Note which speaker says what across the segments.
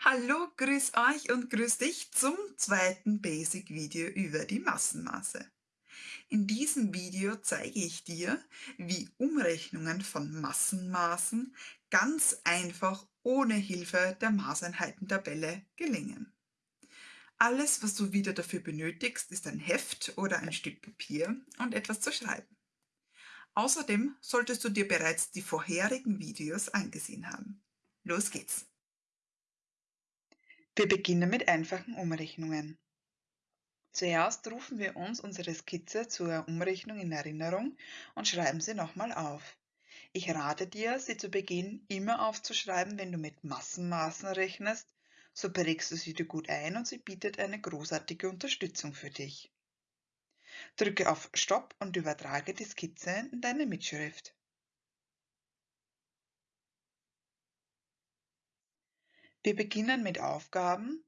Speaker 1: Hallo, grüß euch und grüß dich zum zweiten Basic-Video über die Massenmaße. In diesem Video zeige ich dir, wie Umrechnungen von Massenmaßen ganz einfach ohne Hilfe der Maßeinheitentabelle gelingen. Alles, was du wieder dafür benötigst, ist ein Heft oder ein Stück Papier und etwas zu schreiben. Außerdem solltest du dir bereits die vorherigen Videos angesehen haben. Los geht's! Wir beginnen mit einfachen Umrechnungen. Zuerst rufen wir uns unsere Skizze zur Umrechnung in Erinnerung und schreiben sie nochmal auf. Ich rate dir, sie zu Beginn immer aufzuschreiben, wenn du mit Massenmaßen rechnest, so prägst du sie dir gut ein und sie bietet eine großartige Unterstützung für dich. Drücke auf Stopp und übertrage die Skizze in deine Mitschrift. Wir beginnen mit Aufgaben,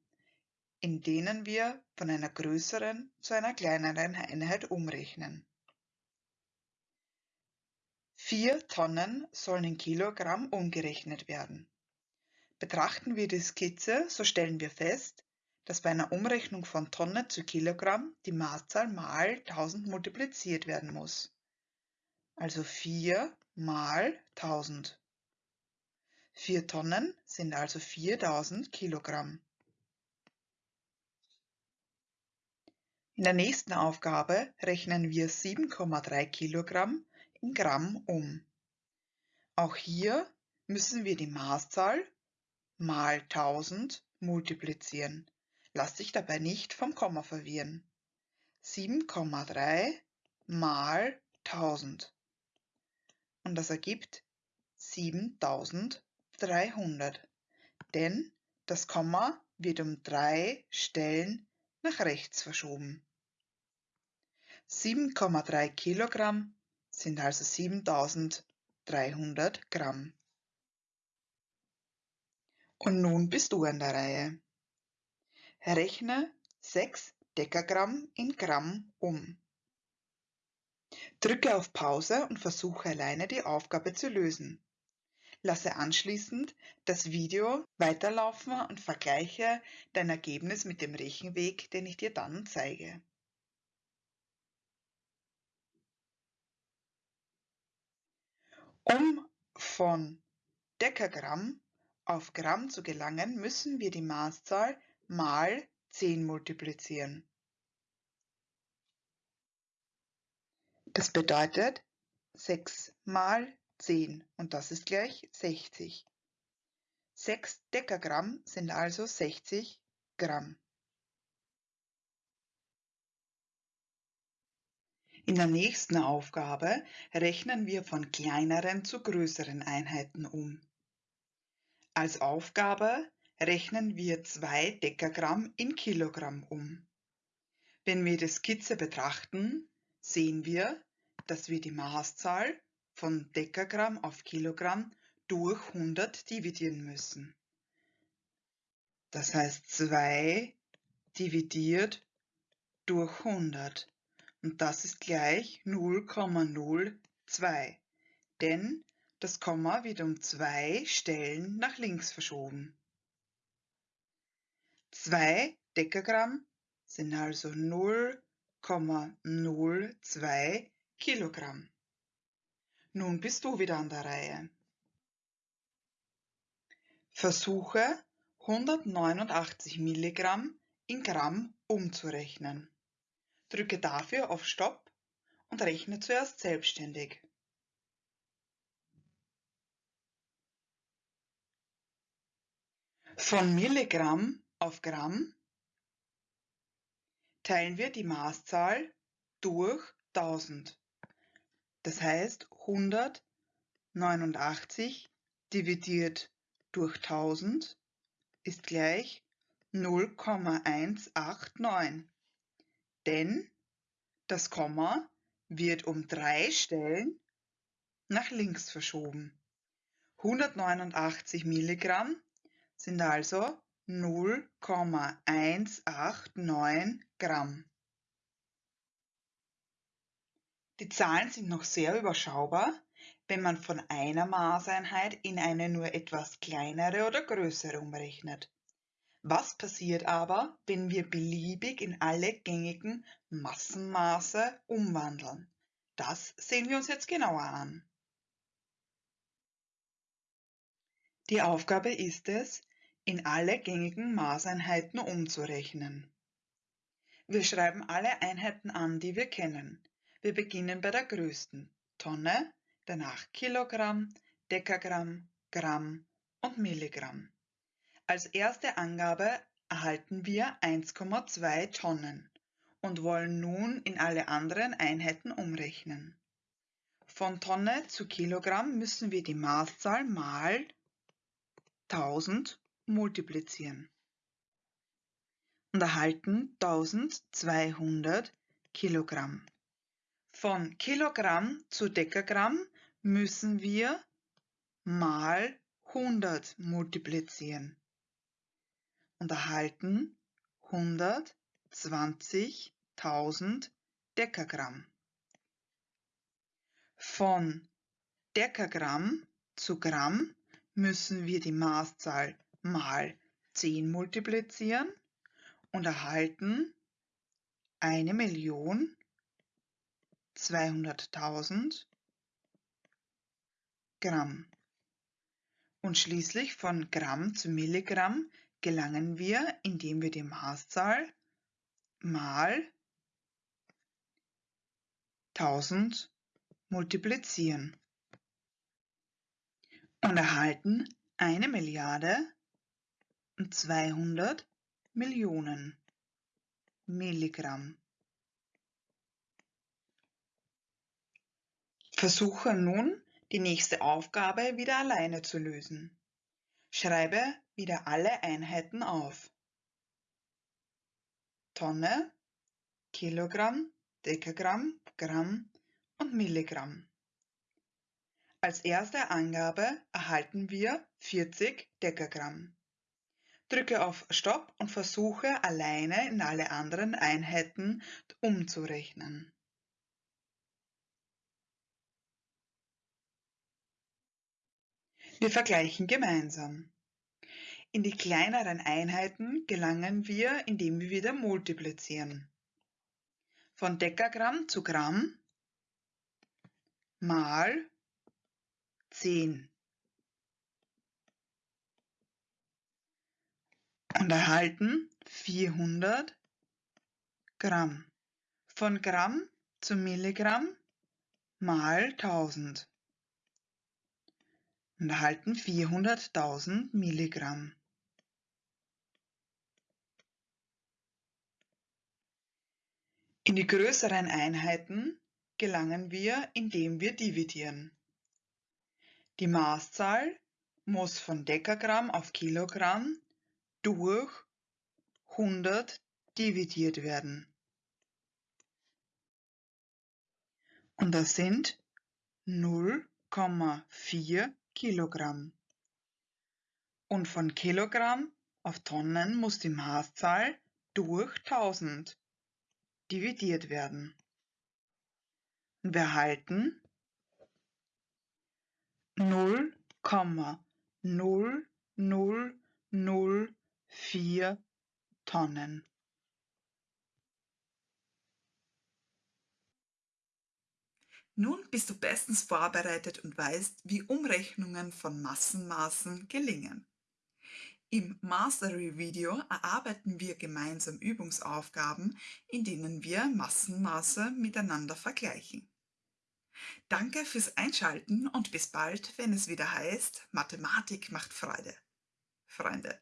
Speaker 1: in denen wir von einer größeren zu einer kleineren Einheit umrechnen. 4 Tonnen sollen in Kilogramm umgerechnet werden. Betrachten wir die Skizze, so stellen wir fest, dass bei einer Umrechnung von Tonne zu Kilogramm die Maßzahl mal 1000 multipliziert werden muss. Also 4 mal 1000. 4 Tonnen sind also 4000 Kilogramm. In der nächsten Aufgabe rechnen wir 7,3 Kilogramm in Gramm um. Auch hier müssen wir die Maßzahl mal 1000 multiplizieren. Lass dich dabei nicht vom Komma verwirren. 7,3 mal 1000. Und das ergibt 7000 300, denn das Komma wird um drei Stellen nach rechts verschoben. 7,3 Kilogramm sind also 7300 Gramm. Und nun bist du an der Reihe. Rechne 6 Dekagramm in Gramm um. Drücke auf Pause und versuche alleine die Aufgabe zu lösen. Lasse anschließend das Video weiterlaufen und vergleiche dein Ergebnis mit dem Rechenweg, den ich dir dann zeige. Um von Dekagramm auf Gramm zu gelangen, müssen wir die Maßzahl mal 10 multiplizieren. Das bedeutet 6 mal 10 und das ist gleich 60. 6 Dekagramm sind also 60 Gramm. In der nächsten Aufgabe rechnen wir von kleineren zu größeren Einheiten um. Als Aufgabe rechnen wir 2 Dekagramm in Kilogramm um. Wenn wir die Skizze betrachten, sehen wir, dass wir die Maßzahl von Dekagramm auf Kilogramm durch 100 dividieren müssen. Das heißt 2 dividiert durch 100 und das ist gleich 0,02, denn das Komma wird um zwei Stellen nach links verschoben. 2 Dekagramm sind also 0,02 Kilogramm. Nun bist du wieder an der Reihe. Versuche 189 Milligramm in Gramm umzurechnen. Drücke dafür auf Stopp und rechne zuerst selbstständig. Von Milligramm auf Gramm teilen wir die Maßzahl durch 1000. Das heißt 189 dividiert durch 1000 ist gleich 0,189, denn das Komma wird um drei Stellen nach links verschoben. 189 Milligramm sind also 0,189 Gramm. Die Zahlen sind noch sehr überschaubar, wenn man von einer Maßeinheit in eine nur etwas kleinere oder größere umrechnet. Was passiert aber, wenn wir beliebig in alle gängigen Massenmaße umwandeln? Das sehen wir uns jetzt genauer an. Die Aufgabe ist es, in alle gängigen Maßeinheiten umzurechnen. Wir schreiben alle Einheiten an, die wir kennen. Wir beginnen bei der größten, Tonne, danach Kilogramm, Dekagramm, Gramm und Milligramm. Als erste Angabe erhalten wir 1,2 Tonnen und wollen nun in alle anderen Einheiten umrechnen. Von Tonne zu Kilogramm müssen wir die Maßzahl mal 1000 multiplizieren und erhalten 1200 Kilogramm. Von Kilogramm zu Dekagramm müssen wir mal 100 multiplizieren und erhalten 120.000 Dekagramm. Von Dekagramm zu Gramm müssen wir die Maßzahl mal 10 multiplizieren und erhalten 1.200.000 Gramm. Und schließlich von Gramm zu Milligramm gelangen wir, indem wir die Maßzahl mal 1000 multiplizieren und erhalten eine Milliarde und 200 Millionen Milligramm. Versuche nun, die nächste Aufgabe wieder alleine zu lösen. Schreibe wieder alle Einheiten auf. Tonne, Kilogramm, Dekagramm, Gramm und Milligramm. Als erste Angabe erhalten wir 40 Dekagramm. Drücke auf Stopp und versuche alleine in alle anderen Einheiten umzurechnen. Wir vergleichen gemeinsam. In die kleineren Einheiten gelangen wir, indem wir wieder multiplizieren. Von Dekagramm zu Gramm mal 10 und erhalten 400 Gramm. Von Gramm zu Milligramm mal 1000 und erhalten 400.000 Milligramm. In die größeren Einheiten gelangen wir, indem wir dividieren. Die Maßzahl muss von Dekagramm auf Kilogramm durch 100 dividiert werden. Und das sind 0,4 Kilogramm. Und von Kilogramm auf Tonnen muss die Maßzahl durch 1000 dividiert werden. Und wir erhalten 0,0004 Tonnen. Nun bist du bestens vorbereitet und weißt, wie Umrechnungen von Massenmaßen gelingen. Im Mastery-Video erarbeiten wir gemeinsam Übungsaufgaben, in denen wir Massenmaße miteinander vergleichen. Danke fürs Einschalten und bis bald, wenn es wieder heißt, Mathematik macht Freude. Freunde.